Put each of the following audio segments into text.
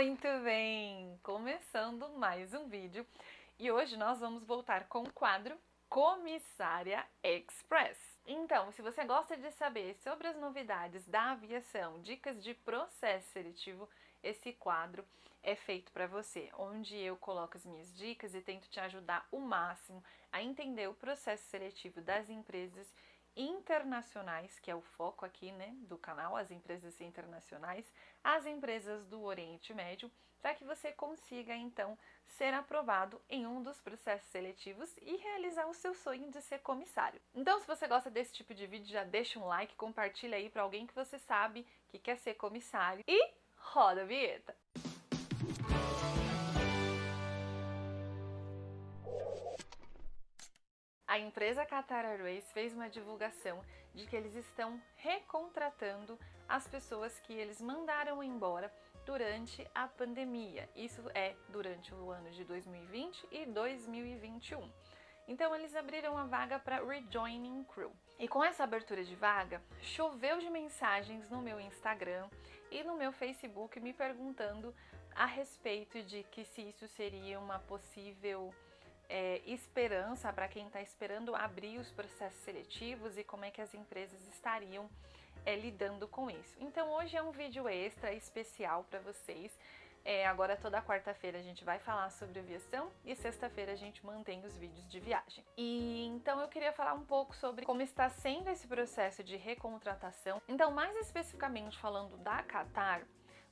Muito bem! Começando mais um vídeo e hoje nós vamos voltar com o quadro Comissária Express. Então, se você gosta de saber sobre as novidades da aviação, dicas de processo seletivo, esse quadro é feito para você, onde eu coloco as minhas dicas e tento te ajudar o máximo a entender o processo seletivo das empresas internacionais, que é o foco aqui né, do canal, as empresas internacionais, as empresas do Oriente Médio, para que você consiga então ser aprovado em um dos processos seletivos e realizar o seu sonho de ser comissário. Então, se você gosta desse tipo de vídeo, já deixa um like, compartilha aí para alguém que você sabe que quer ser comissário e roda a vinheta! A empresa Qatar Airways fez uma divulgação de que eles estão recontratando as pessoas que eles mandaram embora durante a pandemia. Isso é durante o ano de 2020 e 2021. Então eles abriram a vaga para Rejoining Crew. E com essa abertura de vaga, choveu de mensagens no meu Instagram e no meu Facebook me perguntando a respeito de que se isso seria uma possível é, esperança para quem está esperando abrir os processos seletivos e como é que as empresas estariam é, lidando com isso. Então hoje é um vídeo extra especial para vocês. É, agora toda quarta-feira a gente vai falar sobre aviação e sexta-feira a gente mantém os vídeos de viagem. E então eu queria falar um pouco sobre como está sendo esse processo de recontratação. Então mais especificamente falando da Qatar,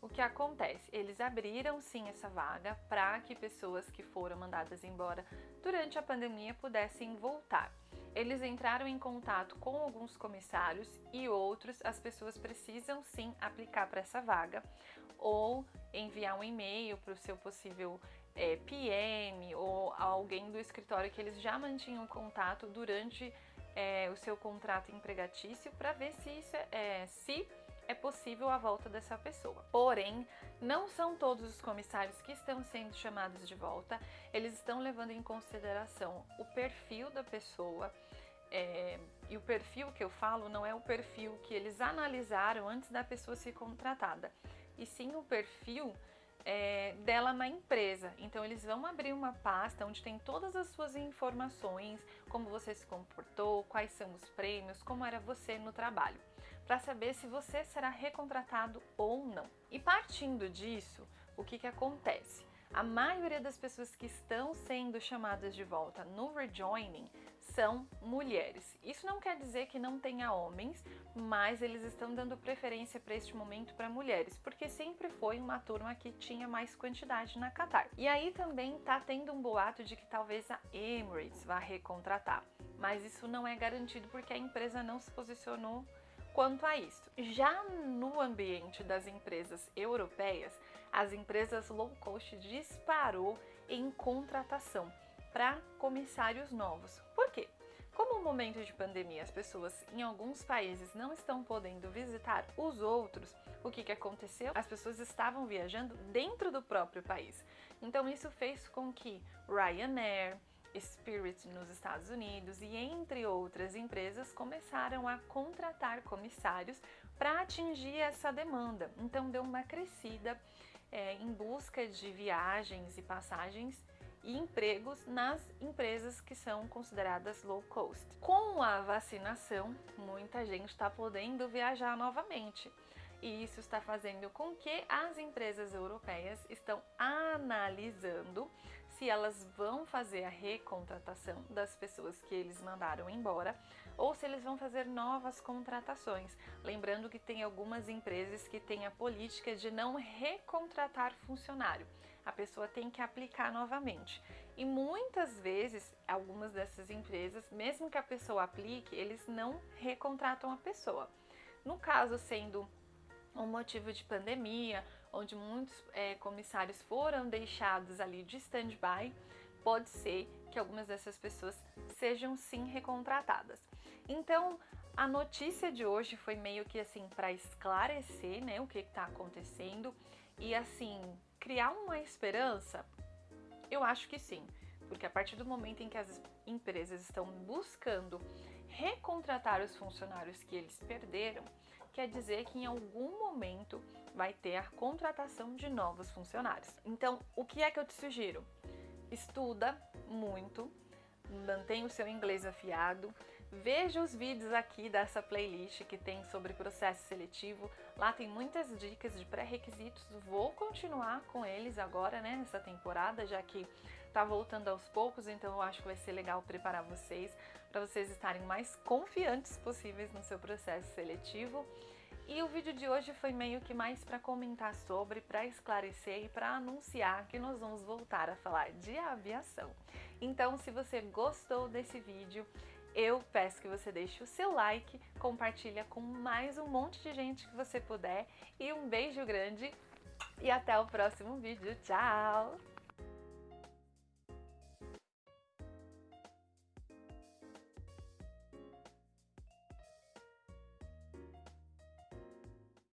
o que acontece? Eles abriram sim essa vaga para que pessoas que foram mandadas embora durante a pandemia pudessem voltar. Eles entraram em contato com alguns comissários e outros, as pessoas precisam sim aplicar para essa vaga ou enviar um e-mail para o seu possível é, PM ou alguém do escritório que eles já mantinham contato durante é, o seu contrato empregatício para ver se, isso é, se é possível a volta dessa pessoa. Porém, não são todos os comissários que estão sendo chamados de volta, eles estão levando em consideração o perfil da pessoa. É, e o perfil que eu falo não é o perfil que eles analisaram antes da pessoa ser contratada, e sim o perfil é, dela na empresa. Então eles vão abrir uma pasta onde tem todas as suas informações, como você se comportou, quais são os prêmios, como era você no trabalho para saber se você será recontratado ou não. E partindo disso, o que, que acontece? A maioria das pessoas que estão sendo chamadas de volta no rejoining são mulheres. Isso não quer dizer que não tenha homens, mas eles estão dando preferência para este momento para mulheres, porque sempre foi uma turma que tinha mais quantidade na Qatar. E aí também está tendo um boato de que talvez a Emirates vá recontratar, mas isso não é garantido porque a empresa não se posicionou quanto a isso. Já no ambiente das empresas europeias, as empresas low cost disparou em contratação para comissários novos. Por quê? Como no momento de pandemia as pessoas em alguns países não estão podendo visitar os outros, o que, que aconteceu? As pessoas estavam viajando dentro do próprio país. Então isso fez com que Ryanair, Spirit nos Estados Unidos e entre outras empresas começaram a contratar comissários para atingir essa demanda. Então deu uma crescida é, em busca de viagens e passagens e empregos nas empresas que são consideradas low cost. Com a vacinação, muita gente está podendo viajar novamente. E isso está fazendo com que as empresas europeias estão analisando se elas vão fazer a recontratação das pessoas que eles mandaram embora ou se eles vão fazer novas contratações. Lembrando que tem algumas empresas que têm a política de não recontratar funcionário. A pessoa tem que aplicar novamente. E muitas vezes, algumas dessas empresas, mesmo que a pessoa aplique, eles não recontratam a pessoa. No caso, sendo um motivo de pandemia onde muitos é, comissários foram deixados ali de stand-by, pode ser que algumas dessas pessoas sejam sim recontratadas. Então, a notícia de hoje foi meio que assim para esclarecer, né, o que está acontecendo e assim criar uma esperança. Eu acho que sim, porque a partir do momento em que as empresas estão buscando recontratar os funcionários que eles perderam, quer dizer que em algum momento vai ter a contratação de novos funcionários. Então, o que é que eu te sugiro? Estuda muito, mantenha o seu inglês afiado, veja os vídeos aqui dessa playlist que tem sobre processo seletivo. Lá tem muitas dicas de pré-requisitos. Vou continuar com eles agora, né, nessa temporada, já que tá voltando aos poucos, então eu acho que vai ser legal preparar vocês para vocês estarem mais confiantes possíveis no seu processo seletivo. E o vídeo de hoje foi meio que mais para comentar sobre, para esclarecer e para anunciar que nós vamos voltar a falar de aviação. Então, se você gostou desse vídeo, eu peço que você deixe o seu like, compartilha com mais um monte de gente que você puder e um beijo grande e até o próximo vídeo. Tchau!